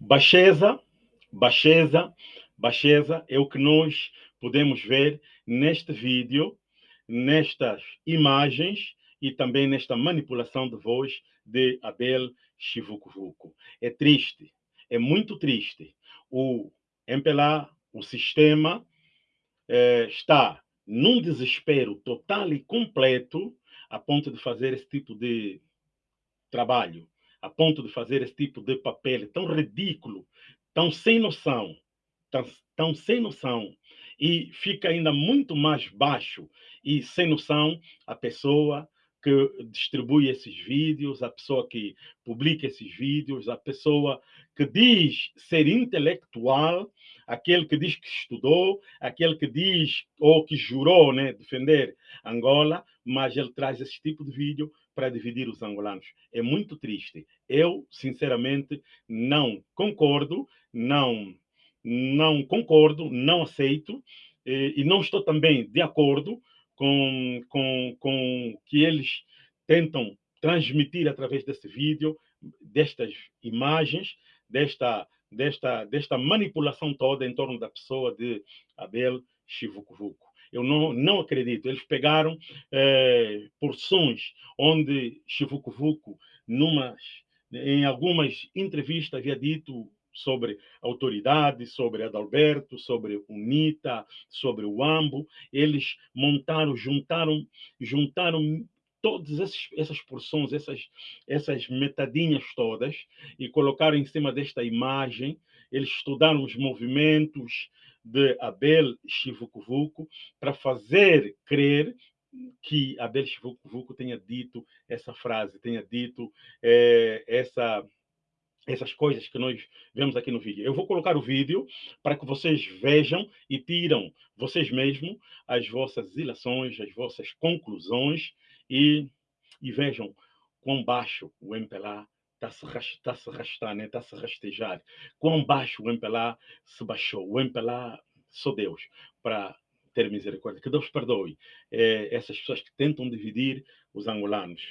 Baixeza, baixeza, baixeza é o que nós podemos ver neste vídeo, nestas imagens e também nesta manipulação de voz de Abel Chivucuvuco. É triste, é muito triste. O MPLA, o sistema, eh, está num desespero total e completo a ponto de fazer esse tipo de trabalho a ponto de fazer esse tipo de papel tão ridículo, tão sem noção, tão, tão sem noção, e fica ainda muito mais baixo e sem noção a pessoa que distribui esses vídeos, a pessoa que publica esses vídeos, a pessoa que diz ser intelectual, aquele que diz que estudou, aquele que diz ou que jurou né, defender Angola, mas ele traz esse tipo de vídeo para dividir os angolanos. É muito triste. Eu, sinceramente, não concordo, não, não concordo, não aceito e, e não estou também de acordo com, com, com que eles tentam transmitir através desse vídeo, destas imagens, desta, desta, desta manipulação toda em torno da pessoa de Abel Chivucuvuco. Eu não, não acredito. Eles pegaram é, porções onde Chivucuvuco, numas, em algumas entrevistas, havia dito sobre autoridade, sobre Adalberto, sobre UNITA, sobre o AMBO. Eles montaram, juntaram, juntaram todas essas porções, essas, essas metadinhas todas e colocaram em cima desta imagem. Eles estudaram os movimentos, de Abel Chivucuvuco para fazer crer que Abel Chivucuvuco tenha dito essa frase, tenha dito é, essa essas coisas que nós vemos aqui no vídeo. Eu vou colocar o vídeo para que vocês vejam e tiram vocês mesmos as vossas ilações, as vossas conclusões e, e vejam quão baixo o MPLA está -se arrastar, né? está-se rastejar. Quão baixo o MPLA se baixou. O MPLA, sou Deus, para ter misericórdia. Que Deus perdoe é, essas pessoas que tentam dividir os angolanos.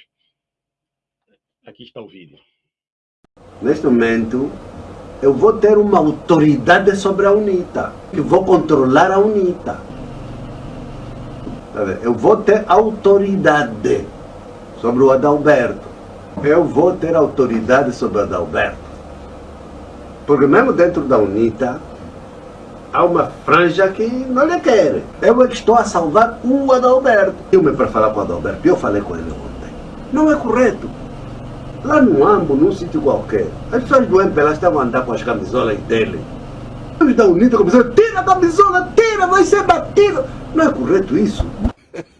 Aqui está o vídeo. Neste momento, eu vou ter uma autoridade sobre a UNITA. Eu vou controlar a UNITA. Eu vou ter autoridade sobre o Adalberto eu vou ter autoridade sobre Adalberto. Porque mesmo dentro da UNITA, há uma franja que não lhe quer. Eu é que estou a salvar o Adalberto. Eu me para falar com o Adalberto, eu falei com ele ontem. Não é correto. Lá no AMBO, num sítio qualquer, as pessoas do MPLA estavam a andar com as camisolas dele. Os da UNITA começaram, tira a camisola, tira, vai ser batido. Não é correto isso.